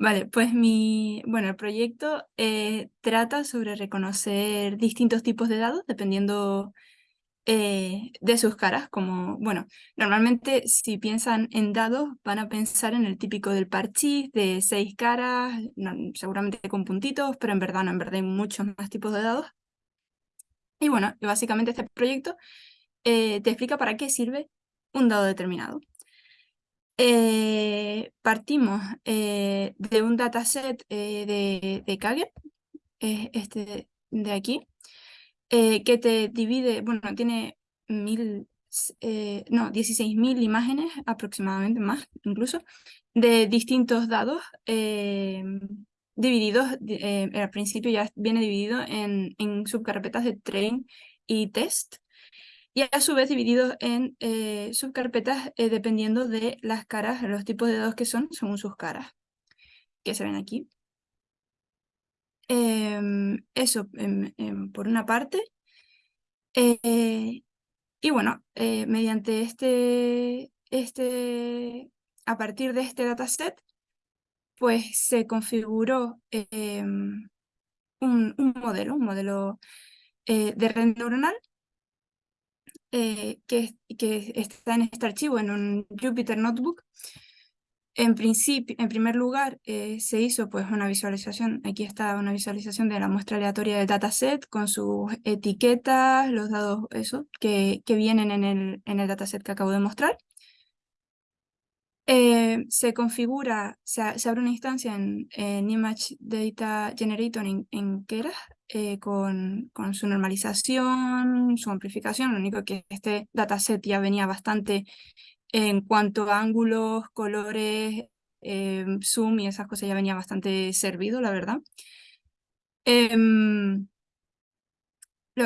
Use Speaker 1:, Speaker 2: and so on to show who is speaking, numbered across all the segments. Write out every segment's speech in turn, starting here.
Speaker 1: Vale, pues mi, bueno, el proyecto eh, trata sobre reconocer distintos tipos de dados dependiendo eh, de sus caras, como, bueno, normalmente si piensan en dados van a pensar en el típico del parchís de seis caras, seguramente con puntitos, pero en verdad no, en verdad hay muchos más tipos de dados. Y bueno, básicamente este proyecto eh, te explica para qué sirve un dado determinado. Eh, partimos eh, de un dataset de, de Kaggle, este de aquí, que te divide, bueno, tiene mil, no, 16.000 imágenes aproximadamente, más incluso, de distintos dados divididos, al principio ya viene dividido en, en subcarpetas de train y test, y a su vez divididos en eh, subcarpetas eh, dependiendo de las caras, los tipos de dados que son según sus caras, que se ven aquí. Em, eso por una parte. Eh, y bueno, mediante este, este, a partir de este dataset, pues se configuró em, un, un, modelo, un modelo de red neuronal eh, que, que, está en este archivo, en un Jupyter Notebook. En principio, en primer lugar, eh, se hizo pues una visualización, aquí está una visualización de la muestra aleatoria del dataset con sus etiquetas, los dados eso, que, que vienen en el, en el dataset que acabo de mostrar. Eh, se configura, se, abre una instancia en, Image Data Generator en, en Keras eh, con, con, su normalización, su amplificación, lo único que este dataset ya venía bastante en cuanto a ángulos, colores, eh, zoom y esas cosas ya venía bastante servido, la verdad.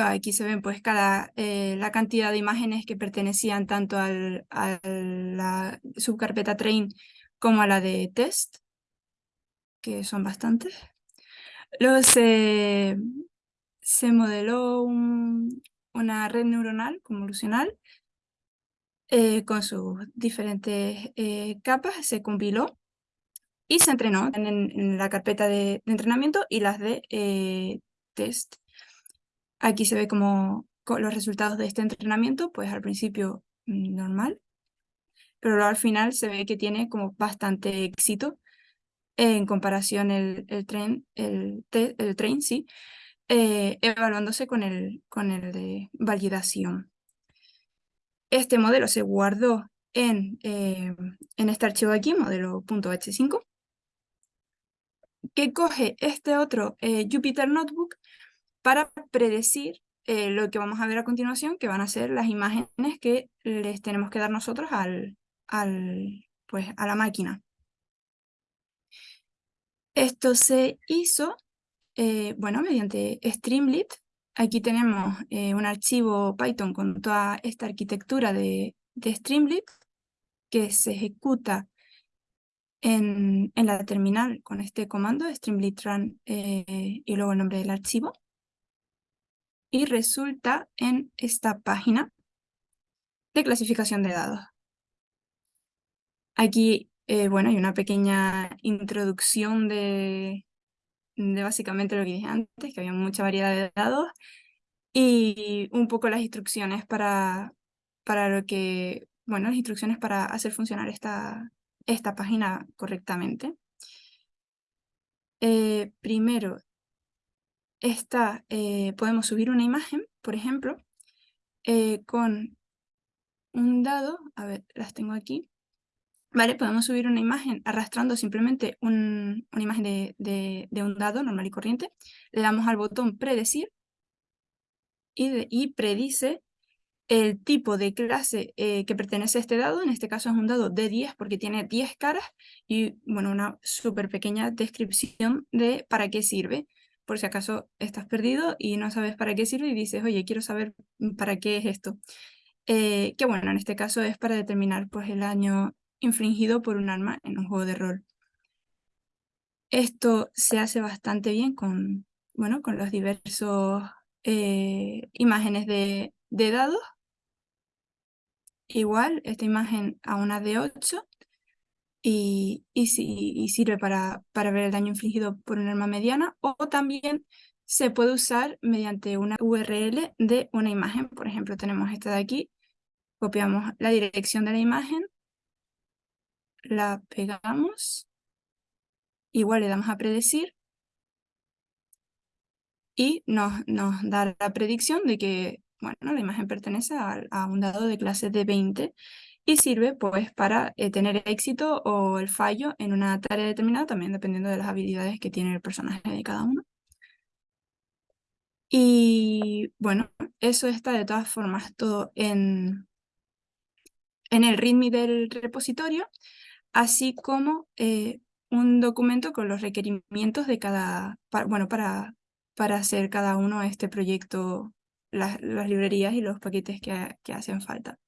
Speaker 1: Aquí se ven pues cada, eh, la cantidad de imágenes que pertenecían tanto a la subcarpeta train como a la de test, que son bastantes. Luego se, modeló una red neuronal convolucional eh, con sus diferentes eh, capas, se compiló y se entrenó en, la carpeta de, entrenamiento y las de test. Aquí se ve como los resultados de este entrenamiento, pues al principio mm, normal, pero luego al final se ve que tiene como bastante éxito en comparación el, el tren, el, el train, sí, eh, evaluándose con el, con el de validación. Este modelo se guardó en, eh, en este archivo de aquí, modelo.h5, que coge este otro eh, Jupyter Notebook para predecir eh, lo que vamos a ver a continuación, que van a ser las imágenes que les tenemos que dar nosotros al, pues, a la máquina. Esto se hizo, eh, bueno, mediante Streamlit. Aquí tenemos eh, un archivo Python con toda esta arquitectura de, de Streamlit que se ejecuta en, en, la terminal con este comando, streamlit run y luego el nombre del archivo y resulta en esta página de clasificación de dados. Aquí, eh, bueno, hay una pequeña introducción de, de básicamente lo que dije antes, que había mucha variedad de dados, y un poco las instrucciones para, para lo que, bueno, las instrucciones para hacer funcionar esta, esta página correctamente. Eh, primero, esta, eh, podemos subir una imagen, por ejemplo, eh, con un dado, a ver, las tengo aquí, ¿vale? Podemos subir una imagen arrastrando simplemente una imagen de, un dado normal y corriente, le damos al botón predecir y, y predice el tipo de clase eh, que pertenece a este dado, en este caso es un dado de 10 porque tiene 10 caras y bueno, una súper pequeña descripción de para qué sirve por si acaso estás perdido y no sabes para qué sirve y dices, oye, quiero saber para qué es esto. Eh, que bueno, en este caso es para determinar pues, el daño infringido por un arma en un juego de rol. Esto se hace bastante bien con, bueno, con los diversos eh, imágenes de, de dados. Igual, esta imagen a una de 8 y, sirve para, ver el daño infligido por un arma mediana o también se puede usar mediante una URL de una imagen. Por ejemplo, tenemos esta de aquí, copiamos la dirección de la imagen, la pegamos, igual le damos a predecir y nos, nos da la predicción de que bueno, la imagen pertenece a, a un dado de clase de 20 y sirve pues para eh, tener éxito o el fallo en una tarea determinada, también dependiendo de las habilidades que tiene el personaje de cada uno. Y bueno, eso está de todas formas todo en, en el README del repositorio, así como eh, un documento con los requerimientos de cada, bueno, para, para hacer cada uno este proyecto, las, librerías y los paquetes que, que hacen falta.